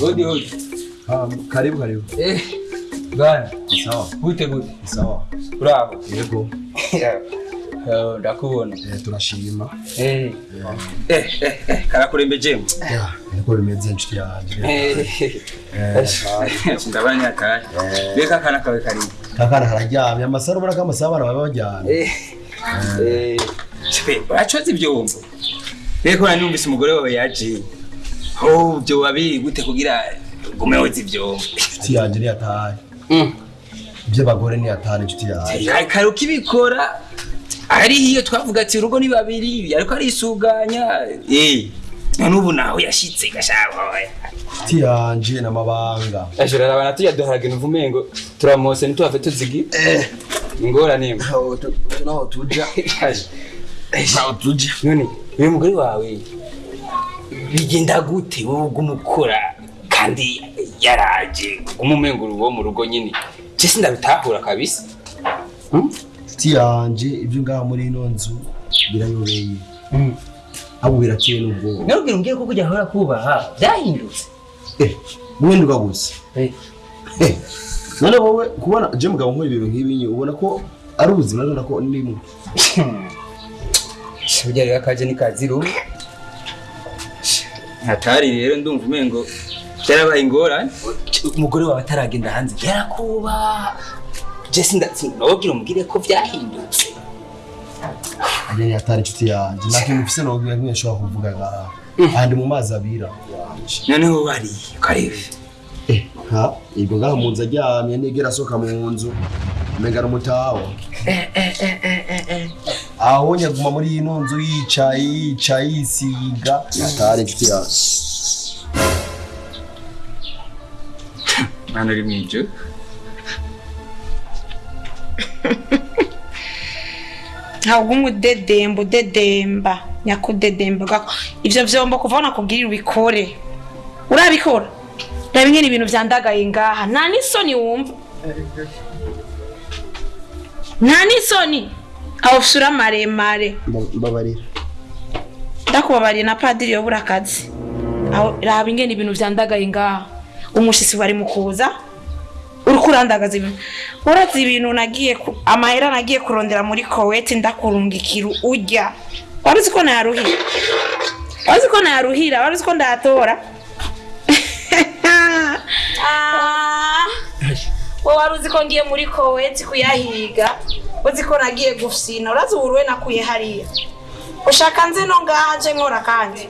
Hodi hodi. Karibu karibu. Eh, bwana, Sawa. gute gute? Sawa. Bravo. Yego. Eh, ndakubona. Turashima. Karakurembeje. Bimeze inshuti yanjye. Ndabanya kare. Reka kana kawe kari. Kakana kararyamye amasaro ubona ko amasaha abana baba bajyana. Eh. Eh. Chwe, bacoze ivyombo. Reko na numvise umugore wawe. Oh, byo wabi gute kugira gume woza ivyombo. Inshuti yanjye ni atari. Mm. Iby'abagore ni atari inshuti yanjye. kare ukibikora ari iyo twavuga ati urugo ni babiri ariko arisuganya eh none ubu naho yashitse gashaka Inshuti yanjye n'amabanga. ashira abana tuyaduharaga invumengo turamose ntituhave tuzigi. Ingorane imwe. Naho tuja. Naho tuja. none uyu mugore wawe bigenda gute? Wowe uguma ukora kandi yaraje uri uwo mu rugo nyine. Je sindabitahura kabisa? Hmm? Inshuti yanjye ibyo ngaha muri ino nzu birayobeye. Abo birakeye n'ubwoba. narubwira umbwire ko kujya ahora kubaha byahindutse Eh, mwenduka gusa. Eh. Eh, none wowe kubona je mugabo nkora ibintu nk'ibi ubona ko ari ubuzima none ko ndimo. burya rero akaje ni kaziru hatari rero ndumva umengo byarabaye ingorane umugore wawe ataragenda hanze yarakuba je sinababwira umubwire ko byahindutse Ajya ni atari inshuti yanjye. Nta kintu mfise no nk'iyo nshobora kuvuga ngaha. Ahandi mu mazi abira. noneho wari karibu Eh, ha, ibwo ngaha mu nzu aryamye negera asohoka mu nzu. Umenga n'umutawa. aho nyaguma muri ino nzu yicaye yicaye yisiga atari inshuti yanjye. mwana uri mwijo ntabwo umudedemba udedemba nyakudedemba. Gako ivyo vyombo kuva nakubwirira ubikore. Urabikora? Reba ingene ibintu vyandagaye ngaha. Nta n'isoni wumva. Nta n'isoni. Aho fusura maremare. Mbabarira. ndakubabariye na padiri yobura akazi. Raba ingene ibintu vyandagaye ngaha. Umushitsi wari mu kuza uriko urandagaza ibintu. Urazi ibintu nagiye amahera nagiye kurondera muri koweti ndakurungikira urya wari uzi ko nayaruhira wari uzi ko nayaruhira wari uzi ko ndayatora Ah, wowe wari uzi ko ngiye muri koweti kuyahiga? Uzi ko nagiye gufsina? Urazi uburuwe nakuye hariya. Ushaka nze no ngaha nje nkora kandi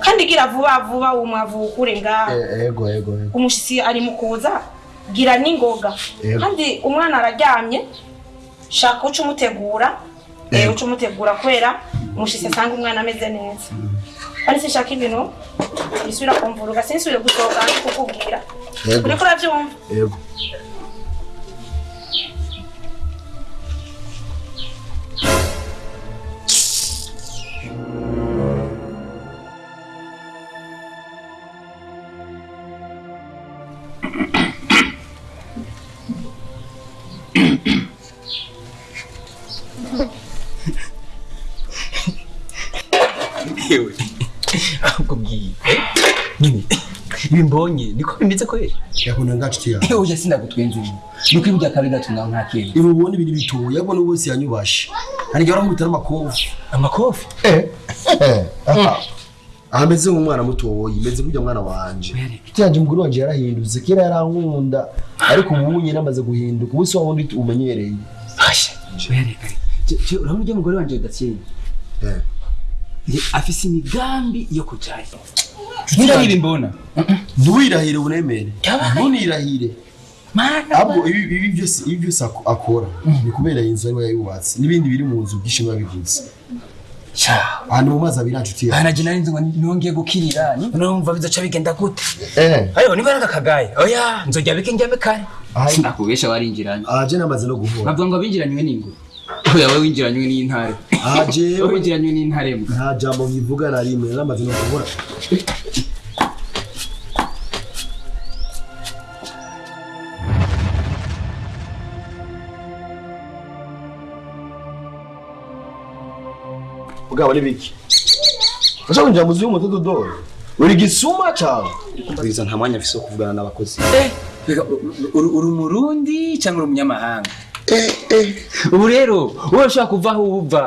kandi gira vuba vuba umwavu ukure ngaha. Eh, Ego ego ego. umushitsi ari mu kuza? Gira n'ingoga. Kandi umwana araryamye shaka uca umutegura eh, uca umutegura kubera umushitsi asanga umwana ameze neza. Kandi sinshaka ibintu bisubira kumvuruga sinsubire gusohoka ndi kukubwira. Yego. uriko uravyumva ahubwo bwiye nyine ibi mbonye niko bimeze kweli Yakunda nga nshuti yanjye. oya sinagutwenze ibi nuko ibi byakabi gatunga nka kera Ibi ubona ibintu bitoya yabona wese yanyubashe. Hari igihe baramubita n'amakofi. amakofi Eh. Ameze nk'umwana mutoyi, meze nk'ujya mwana wanje. cyanje umugore wanje yarahindutse kera yarankunda ariko ubu nyine amaze guhinduka ubu si wa wundi umenyereye. urabona ujya mugore wanje udakeye Eh. Afise imigambi yo kujayo nibi mbona Ntiwirahire. Yabaye. Ntunirahire. Ahubwo ibi byose ibi byose ako- akora ni kubera inzu ari we yayubatse n'ibindi biri mu nzu byinshi biba bivuze. sha Ahantu mu mazi abira nshuti yanjye. bana je narinzi ngo nongeye gukirira numva bizoca bigenda gute Eh. ayo niba nakagaye oya nzojya bike njyame kare Ayi. nakubesha warinjiranye Aje namaze no guhura. bavuga ngo abinjiranywe n'ingwe oya Aja winjiranywe n'intare. Aha jewe winjiranywe n'intare. mbwa nta jambo bivuga na rimwe no kubura. Bwabo ni biki? Ushaka kwinjira mu zuyu uri gisuma nta afise kuvugana n'abakozi. Eh uri umurundi cyangwa ubu rero wowe ushobora kuva aho uva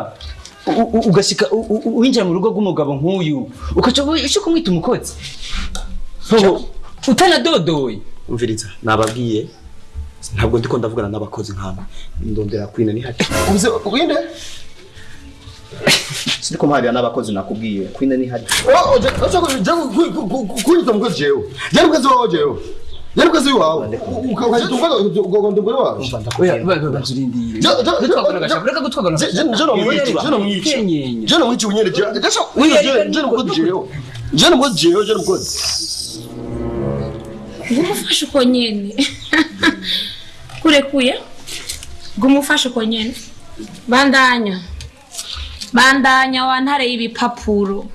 u- u- ugashika u- u- winjira mu rugo rw'umugabo nk'uyu ukaca ushaka kumwita umukozi utanadodoye umviriza nababwiye ntabwo ndiko ndavugana n'abakozi nk'aba ndondera kwina ni hati ubuze kwinde sindiko mpahurira n'abakozi nakubwiye kwina ni hati kwita umukozi jewe jya umukozi wawe jewe jya umukozi wawe ukahita ugomba umugore wawe reka gutwagwa Je- je- n'agashaka. je nomwica, je nomwica. Je nomwica unyene je je je umukozi jewe je umukozi jewe je umukozi ngumufashe uko nyene kurekuye ngumufashe uko nyene bandanya bandanya wantare y'ibipapuro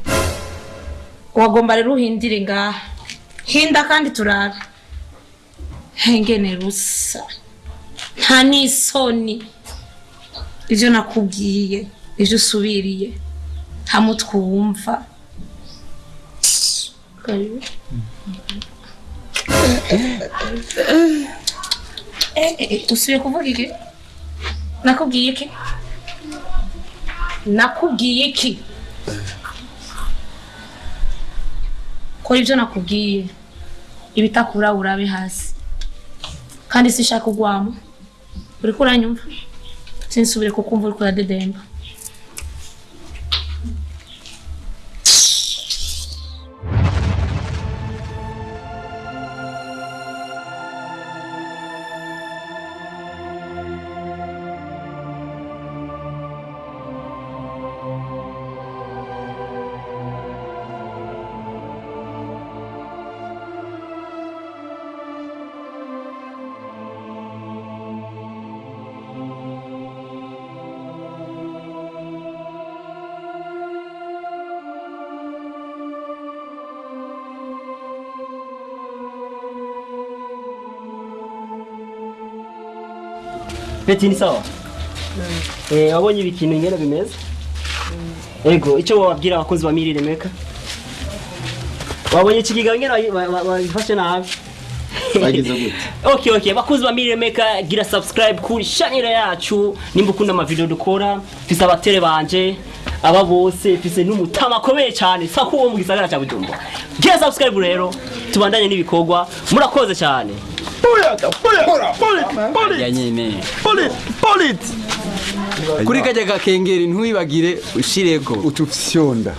wagomba rero uhindire ngaha hinda kandi turabe hengene rusa nta n'isoni ivyo nakubwiye ivyo usubiriye. Nta mutwe wumva usubiye kuvuga iki? Nakubwiye iki? Nakubwiye iki? Kora ibyo nakubwiye. Ibitakura urabe hasi. Kandi sinshaka kugwamo uriko uranyumva sinsubire kukumva uriko uradedemba Peti ni sawa? Eh, wabonye ibikintu ingene bimeze? Ego, icyo wabwira abakozi ba Mirire Meka? Wabonye ikigiga ingene babifashe nabi? bagize gute Okay, okay. Bakozi ba Mirire Meka gira subscribe kuri channel yacu nimba ukunda ama video dukora. fisa abatere banje aba bose fise n'umutama akomeye cyane sa kuwo mu gisagara cya Bujumbura. Gira subscribe rero tubandanye n'ibikorwa murakoze cyane. Ya nyene kuri kajya gakengeri ntiwibagire ushireko utufyonda